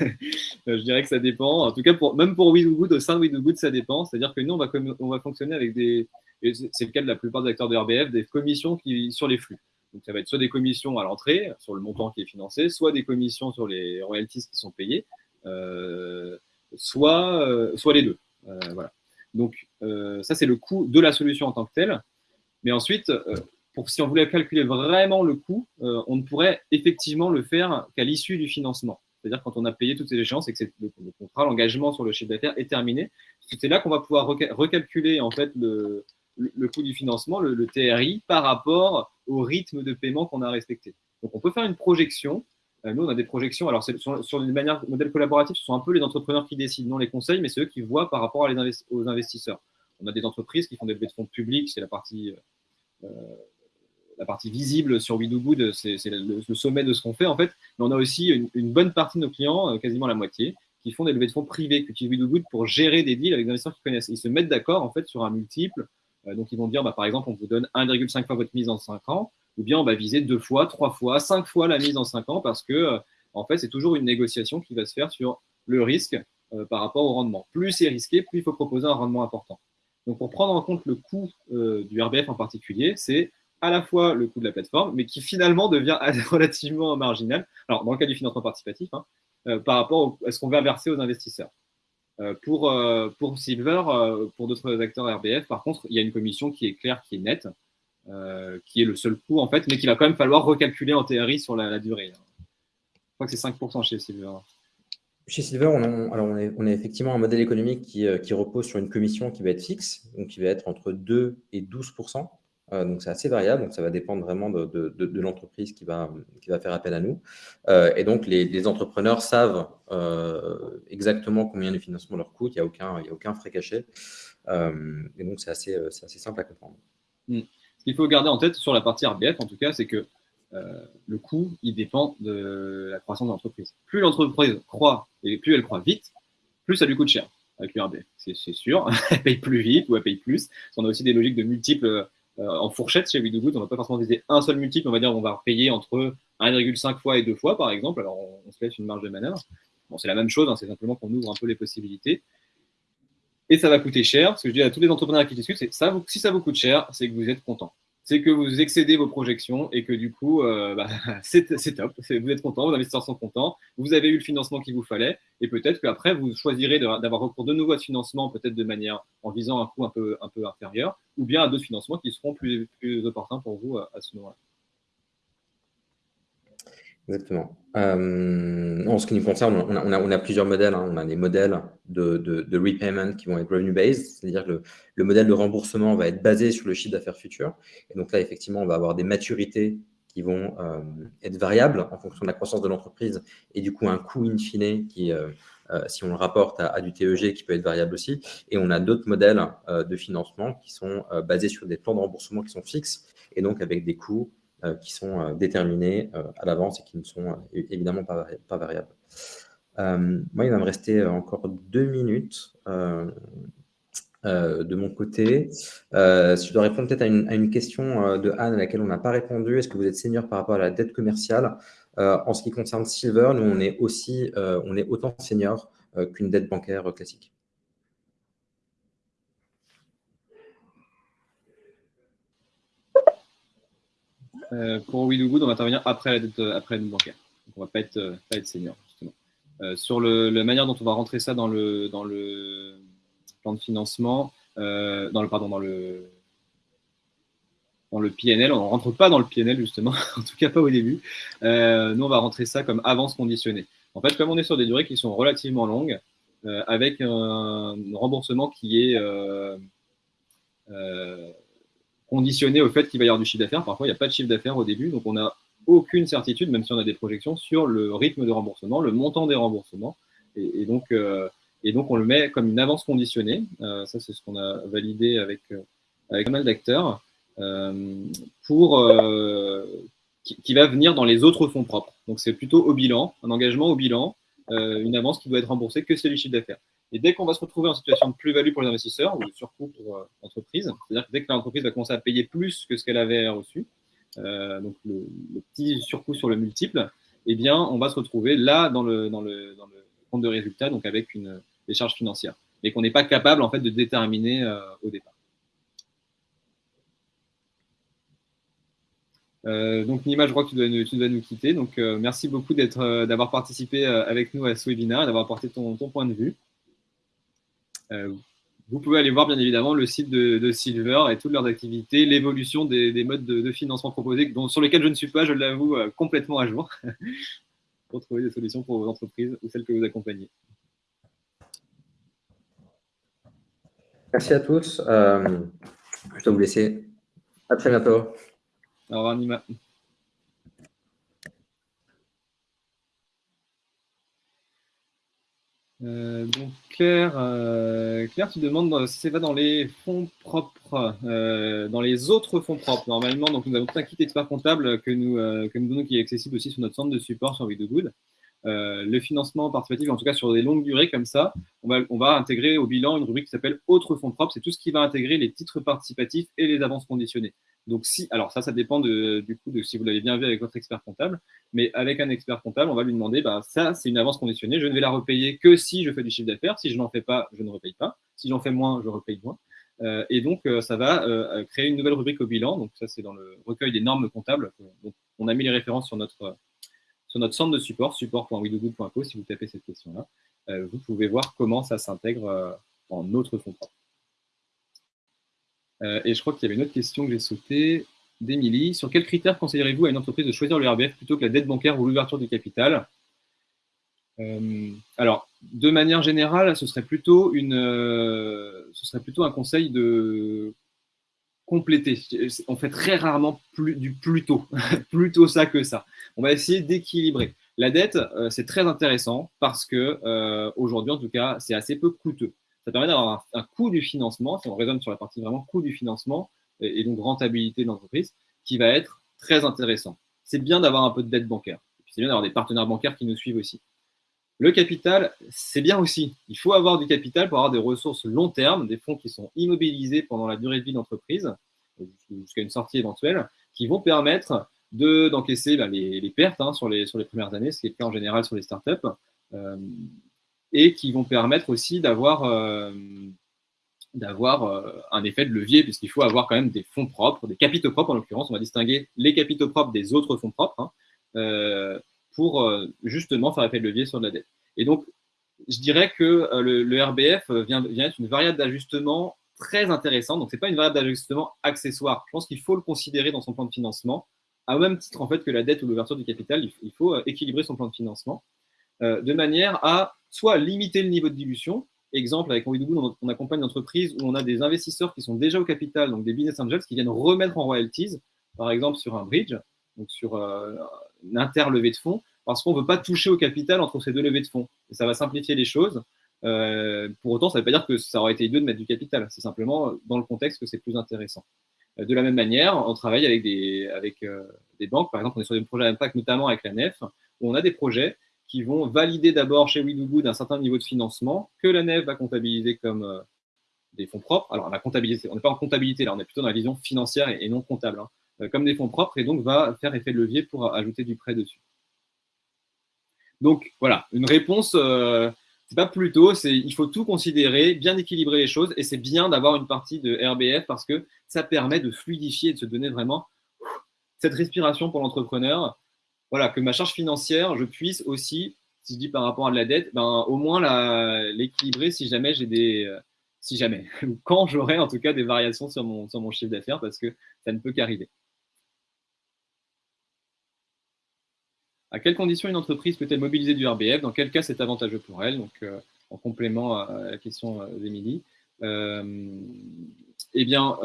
Euh, je dirais que ça dépend. En tout cas, pour, même pour Good, au sein de Good, ça dépend. C'est-à-dire que nous, on va, on va fonctionner avec des, c'est le cas de la plupart des acteurs de RBF, des commissions sur les flux. Donc, ça va être soit des commissions à l'entrée, sur le montant qui est financé, soit des commissions sur les royalties qui sont payées, euh, soit, les deux. Donc, ça, c'est le coût de la solution en tant que telle. Mais ensuite, si on voulait calculer vraiment le coût, euh, on ne pourrait effectivement le faire qu'à l'issue du financement. C'est-à-dire quand on a payé toutes ces échéances et que le, contrat, l'engagement sur le chiffre d'affaires est terminé, c'est là qu'on va pouvoir recalculer en fait le, coût du financement, le, TRI, par rapport au rythme de paiement qu'on a respecté. Donc on peut faire une projection. Euh, nous, on a des projections. Alors, sur, sur une manière modèle collaboratif, ce sont un peu les entrepreneurs qui décident, non les conseils, mais c'est eux qui voient par rapport aux investisseurs. On a des entreprises qui font des levées de fonds publics, c'est la partie euh, la partie visible sur We Good, c'est le, sommet de ce qu'on fait en fait. Mais on a aussi une, bonne partie de nos clients, euh, quasiment la moitié, qui font des levées de fonds privés, qui utilisent We Good pour gérer des deals avec des investisseurs qui connaissent. Ils se mettent d'accord en fait sur un multiple. Euh, donc ils vont dire, bah, par exemple, on vous donne 1,5 fois votre mise en 5 ans, ou bien on va viser deux fois, trois fois, cinq fois la mise en 5 ans, parce que euh, en fait c'est toujours une négociation qui va se faire sur le risque par rapport au rendement. Plus c'est risqué, plus il faut proposer un rendement important. Donc pour prendre en compte le coût du RBF en particulier, c'est à la fois le coût de la plateforme, mais qui finalement devient <laughs> relativement marginal, alors dans le cas du financement participatif, hein, euh, par rapport à ce qu'on va verser aux investisseurs. Euh, pour, euh, pour Silver, pour d'autres acteurs RBF, par contre, il y a une commission qui est claire, qui est nette, qui est le seul coût en fait, mais qu'il va quand même falloir recalculer en TRI sur la, durée. Je crois que c'est 5% chez Silver. Chez Silver, on a, alors on, est, effectivement un modèle économique qui, qui, repose sur une commission qui va être fixe, donc qui va être entre 2 et 12 euh, donc, c'est assez variable. Donc, ça va dépendre vraiment de, l'entreprise qui va, qui va faire appel à nous. Euh, et donc, les, entrepreneurs savent euh, exactement combien de financement leur coûte. Il n'y a, aucun, a aucun frais caché. et donc, c'est assez, assez simple à comprendre. Hmm. Ce qu'il faut garder en tête sur la partie RBF, en tout cas, c'est que le coût, il dépend de la croissance de l'entreprise. Plus l'entreprise croît et plus elle croît vite, plus ça lui coûte cher avec l'URB. C'est sûr, <laughs> elle paye plus vite ou elle paye plus. On a aussi des logiques de multiples en fourchette chez WeDoGood, on ne va pas forcément viser un seul multiple, on va dire on va payer entre 1,5 fois et 2 fois, par exemple. Alors, on, se laisse une marge de manœuvre. Bon, c'est la même chose, hein, c'est simplement qu'on ouvre un peu les possibilités. Et ça va coûter cher. Ce que je dis à tous les entrepreneurs qui discutent, c'est ça, si ça vous coûte cher, c'est que vous êtes content. C'est que vous excédez vos projections et que du coup, euh, bah, <laughs> c'est top, vous êtes content, vos investisseurs sont contents, vous avez eu le financement qu'il vous fallait, et peut-être qu'après, vous choisirez d'avoir recours de nouveau à ce financement, peut-être de manière en visant un coût un peu, inférieur, ou bien à d'autres financements qui seront plus, plus opportuns pour vous à, ce moment-là. Exactement. Euh, en ce qui nous concerne, on a, on a, plusieurs modèles. Hein. On a des modèles de, de, repayment qui vont être revenue-based, c'est-à-dire que le, modèle de remboursement va être basé sur le chiffre d'affaires futur. Et donc là, effectivement, on va avoir des maturités qui vont euh, être variables en fonction de la croissance de l'entreprise et du coup un coût in fine qui, euh, si on le rapporte à, du TEG, qui peut être variable aussi. Et on a d'autres modèles de financement qui sont basés sur des plans de remboursement qui sont fixes et donc avec des coûts qui sont euh, déterminés euh, à l'avance et qui ne sont évidemment pas, variables. moi, il va me rester encore deux minutes. de mon côté. si je dois répondre peut-être à, une, question de Anne à laquelle on n'a pas répondu, est-ce que vous êtes senior par rapport à la dette commerciale? En ce qui concerne Silver, nous, on est, aussi, on est autant senior qu'une dette bancaire classique. Euh, pour Do Good, on va intervenir après la dette, après bancaire. Donc on ne va pas être, euh, pas être senior, justement. Euh, sur le, la manière dont on va rentrer ça dans le, dans le plan de financement, dans le, pardon, dans le, dans le PNL. On ne rentre pas dans le PNL, justement, <laughs> en tout cas pas au début. nous, on va rentrer ça comme avance conditionnée. En fait, comme on est sur des durées qui sont relativement longues, avec un remboursement qui est conditionné au fait qu'il va y avoir du chiffre d'affaires. Parfois, il n'y a pas de chiffre d'affaires au début, donc on n'a aucune certitude, même si on a des projections, sur le rythme de remboursement, le montant des remboursements. Et, donc, euh, et donc, on le met comme une avance conditionnée. Euh, ça, c'est ce qu'on a validé avec, euh, avec pas mal d'acteurs, pour qui, qui, va venir dans les autres fonds propres. Donc, c'est plutôt au bilan, un engagement au bilan, une avance qui doit être remboursée que c'est du chiffre d'affaires. Et dès qu'on va se retrouver en situation de plus-value pour les investisseurs ou de surcoût pour l'entreprise, euh, c'est-à-dire que dès que l'entreprise va commencer à payer plus que ce qu'elle avait reçu, euh, donc le, petit surcoût sur le multiple, eh bien, on va se retrouver là dans le, compte de résultat, donc avec une, des charges financières, et qu'on n'est pas capable en fait de déterminer euh, au départ. donc Nima, je crois que tu dois, nous quitter. Donc merci beaucoup d'avoir participé avec nous à ce webinaire d'avoir apporté ton, point de vue. Euh, vous pouvez aller voir bien évidemment le site de, Silver et toutes leurs activités, l'évolution des, modes de, financement proposés, dont, sur lesquels je ne suis pas, je l'avoue, euh, complètement à jour, <laughs> pour trouver des solutions pour vos entreprises ou celles que vous accompagnez. Merci à tous. Euh, je dois vous laisser. À très bientôt. Au revoir, Nima. Euh, donc Claire, euh, Claire, tu demandes si c'est pas dans les fonds propres, euh, dans les autres fonds propres. Normalement, donc nous avons un kit expert comptable que nous, que nous donnons qui est accessible aussi sur notre centre de support sur Good. le financement participatif, en tout cas sur des longues durées comme ça, on va, on va intégrer au bilan une rubrique qui s'appelle Autres fonds propres. C'est tout ce qui va intégrer les titres participatifs et les avances conditionnées. Donc, si, alors ça, ça dépend du coup de si vous l'avez bien vu avec votre expert comptable, mais avec un expert comptable, on va lui demander, bah, ça, c'est une avance conditionnée, je ne vais la repayer que si je fais du chiffre d'affaires. Si je n'en fais pas, je ne repaye pas. Si j'en fais moins, je repaye moins. Euh, et donc, euh, ça va euh, créer une nouvelle rubrique au bilan. Donc, ça, c'est dans le recueil des normes comptables. Donc, on a mis les références sur notre, sur notre centre de support, support.widogood.co, si vous tapez cette question-là. vous pouvez voir comment ça s'intègre en notre fonds propre. Euh, et je crois qu'il y avait une autre question que j'ai sautée d'Emilie. Sur quels critères conseillerez-vous à une entreprise de choisir le RBF plutôt que la dette bancaire ou l'ouverture du capital euh, Alors, de manière générale, ce serait plutôt, une, euh, ce serait plutôt un conseil de compléter. On fait très rarement du plutôt, <laughs> plutôt ça que ça. On va essayer d'équilibrer. La dette, c'est très intéressant parce que aujourd'hui, en tout cas, c'est assez peu coûteux ça permet d'avoir un, coût du financement, si on raisonne sur la partie vraiment coût du financement et, donc rentabilité de l'entreprise, qui va être très intéressant. C'est bien d'avoir un peu de dette bancaire. C'est bien d'avoir des partenaires bancaires qui nous suivent aussi. Le capital, c'est bien aussi. Il faut avoir du capital pour avoir des ressources long terme, des fonds qui sont immobilisés pendant la durée de vie d'entreprise, jusqu'à une sortie éventuelle, qui vont permettre d'encaisser bah, les, pertes hein, sur, les, sur les premières années, ce qui est le cas en général sur les startups, euh, et qui vont permettre aussi d'avoir euh, d'avoir un effet de levier, puisqu'il faut avoir quand même des fonds propres, des capitaux propres en l'occurrence. On va distinguer les capitaux propres des autres fonds propres hein, pour justement faire effet de levier sur de la dette. Et donc, je dirais que le, RBF vient, être une variable d'ajustement très intéressante. Donc, ce n'est pas une variable d'ajustement accessoire. Je pense qu'il faut le considérer dans son plan de financement à même titre en fait que la dette ou l'ouverture du capital, il faut, euh, équilibrer son plan de financement euh, de manière à soit limiter le niveau de dilution. Exemple, avec Henri Doubou, on, accompagne une entreprise où on a des investisseurs qui sont déjà au capital, donc des business angels qui viennent remettre en royalties, par exemple sur un bridge, donc sur euh, une interlevée de fonds, parce qu'on ne veut pas toucher au capital entre ces deux levées de fonds. Et ça va simplifier les choses. pour autant, ça ne veut pas dire que ça aurait été idiot de mettre du capital. C'est simplement dans le contexte que c'est plus intéressant. De la même manière, on travaille avec des, euh, des banques. Par exemple, on est sur des projets d'impact, notamment avec la NEF, où on a des projets qui vont valider d'abord chez WeDoGood un certain niveau de financement que la NEF va comptabiliser comme euh, des fonds propres. Alors, on va comptabiliser, on n'est pas en comptabilité là, on est plutôt dans la vision financière et, non comptable, hein, euh, comme des fonds propres, et donc va faire effet de levier pour ajouter du prêt dessus. Donc, voilà, une réponse c'est pas plutôt, c'est il faut tout considérer, bien équilibrer les choses, et c'est bien d'avoir une partie de RBF parce que ça permet de fluidifier, de se donner vraiment cette respiration pour l'entrepreneur. Voilà, que ma charge financière, je puisse aussi, si je dis par rapport à de la dette, ben, au moins l'équilibrer si jamais j'ai des. Euh, si jamais, <laughs> quand j'aurai en tout cas des variations sur mon, chiffre d'affaires, parce que ça ne peut qu'arriver. À quelles conditions une entreprise peut-elle mobiliser du RBF Dans quel cas c'est avantageux pour elle? Donc, euh, en complément à la question euh, d'Émilie. Eh bien,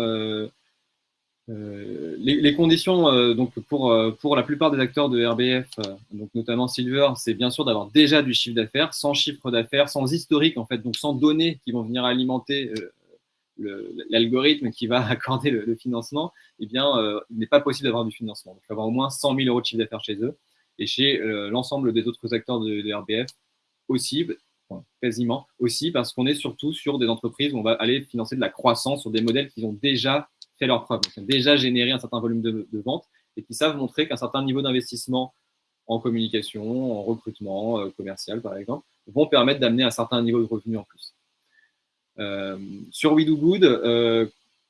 les, conditions donc pour, pour la plupart des acteurs de RBF, donc notamment Silver, c'est bien sûr d'avoir déjà du chiffre d'affaires, sans chiffre d'affaires, sans historique en fait, donc sans données qui vont venir alimenter l'algorithme qui va <laughs> accorder le, financement, eh bien, il n'est pas possible d'avoir du financement. il faut avoir au moins 100 000 euros de chiffre d'affaires chez eux et chez euh, l'ensemble des autres acteurs de, RBF aussi, quasiment aussi, parce qu'on est surtout sur des entreprises où on va aller financer de la croissance sur des modèles qui ont déjà fait leur preuve, qui ont déjà généré un certain volume de, ventes et qui savent montrer qu'un certain niveau d'investissement en communication, en recrutement euh, commercial par exemple, vont permettre d'amener un certain niveau de revenu en plus. Euh, sur We Do Good,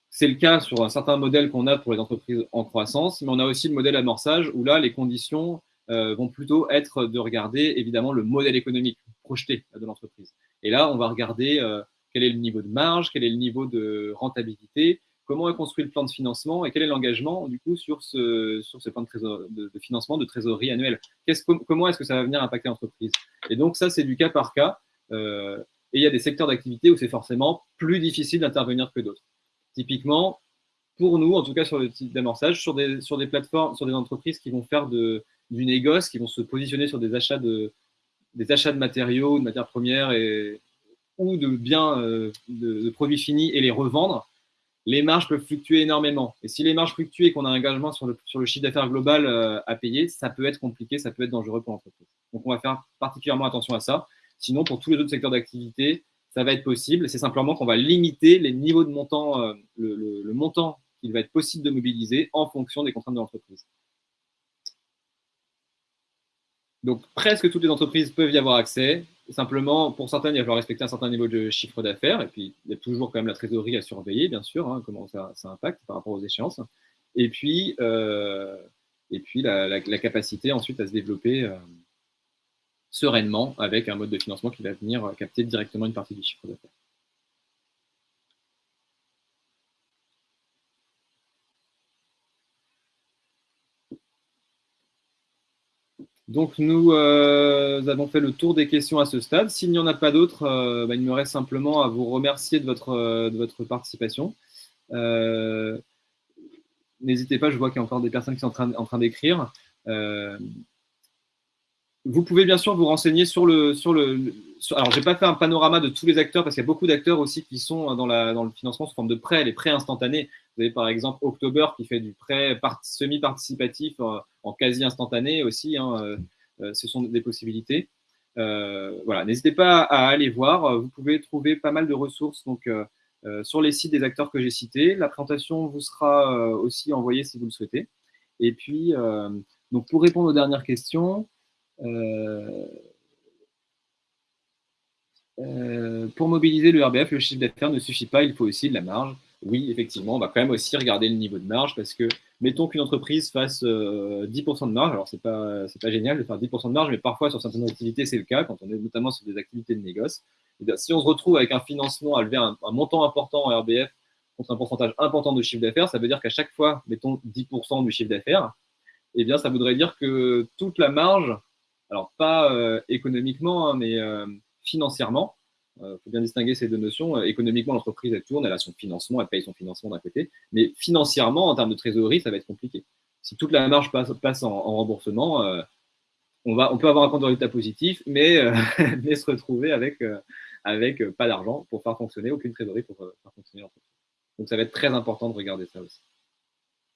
c'est le cas sur un certain modèle qu'on a pour les entreprises en croissance, mais on a aussi le modèle amorçage où là, les conditions euh, vont plutôt être de regarder évidemment le modèle économique projeté de l'entreprise. Et là, on va regarder euh, quel est le niveau de marge, quel est le niveau de rentabilité, comment est construit le plan de financement et quel est l'engagement du coup sur ce, plan de, financement de trésorerie annuelle. comment est-ce que ça va venir impacter l'entreprise? Et donc ça, c'est du cas par cas. Euh, et il y a des secteurs d'activité où c'est forcément plus difficile d'intervenir que d'autres. Typiquement, pour nous, en tout cas sur le type d'amorçage, sur des, sur des plateformes, sur des entreprises qui vont faire du négoce, qui vont se positionner sur des achats de, achats de matériaux, de matières premières et, ou de biens, euh, de, produits finis et les revendre, les marges peuvent fluctuer énormément. Et si les marges fluctuent et qu'on a un engagement sur le, chiffre d'affaires global euh, à payer, ça peut être compliqué, ça peut être dangereux pour l'entreprise. Donc on va faire particulièrement attention à ça. Sinon, pour tous les autres secteurs d'activité, ça va être possible. C'est simplement qu'on va limiter les niveaux de montant, euh, le montant qu'il va être possible de mobiliser en fonction des contraintes de l'entreprise. Donc, presque toutes les entreprises peuvent y avoir accès. Simplement, pour certaines, il va falloir respecter un certain niveau de chiffre d'affaires. Et puis, il y a toujours quand même la trésorerie à surveiller, bien sûr, hein, comment ça, impacte par rapport aux échéances. Et puis, euh, la, capacité ensuite à se développer euh, sereinement avec un mode de financement qui va venir capter directement une partie du chiffre d'affaires. Donc, nous euh, avons fait le tour des questions à ce stade. S'il n'y en a pas d'autres, euh, bah, il me reste simplement à vous remercier de votre, euh, de votre participation. N'hésitez pas, je vois qu'il y a encore des personnes qui sont en train, en train d'écrire. vous pouvez bien sûr vous renseigner sur le. Sur le alors, je n'ai pas fait un panorama de tous les acteurs parce qu'il y a beaucoup d'acteurs aussi qui sont dans, la, dans le financement sous forme de prêts, les prêts instantanés. Vous avez par exemple October qui fait du prêt semi-participatif en quasi instantané aussi. Hein, euh, euh, ce sont des possibilités. Euh, voilà, n'hésitez pas à aller voir. Vous pouvez trouver pas mal de ressources donc, sur les sites des acteurs que j'ai cités. La présentation vous sera aussi envoyée si vous le souhaitez. Et puis, donc pour répondre aux dernières questions, pour mobiliser le RBF, le chiffre d'affaires ne suffit pas, il faut aussi de la marge. Oui, effectivement, on va quand même aussi regarder le niveau de marge parce que, mettons qu'une entreprise fasse 10% de marge, alors c'est pas, pas génial de faire 10% de marge, mais parfois sur certaines activités, c'est le cas, quand on est notamment sur des activités de négoce. Eh si on se retrouve avec un financement à lever un, montant important en RBF contre un pourcentage important de chiffre d'affaires, ça veut dire qu'à chaque fois, mettons 10% du chiffre d'affaires, eh bien, ça voudrait dire que toute la marge, alors pas euh, économiquement, hein, mais euh, financièrement, il euh, faut bien distinguer ces deux notions. économiquement, l'entreprise, elle tourne, elle a son financement, elle paye son financement d'un côté, mais financièrement, en termes de trésorerie, ça va être compliqué. Si toute la marge passe, en, remboursement, on, va, on peut avoir un compte de résultat positif, mais, <laughs> se retrouver avec avec euh, pas d'argent pour faire fonctionner, aucune trésorerie pour euh, faire fonctionner l'entreprise. Donc ça va être très important de regarder ça aussi.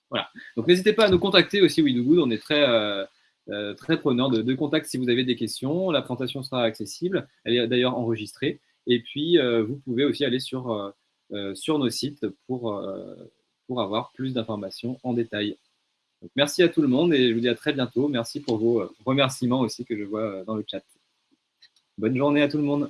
Voilà. Donc n'hésitez pas à nous contacter aussi, We Good. On est très, euh, très preneur de, de contact si vous avez des questions. La présentation sera accessible. Elle est d'ailleurs enregistrée. Et puis, vous pouvez aussi aller sur, sur nos sites pour, avoir plus d'informations en détail. Merci à tout le monde et je vous dis à très bientôt. Merci pour vos remerciements aussi que je vois dans le chat. Bonne journée à tout le monde.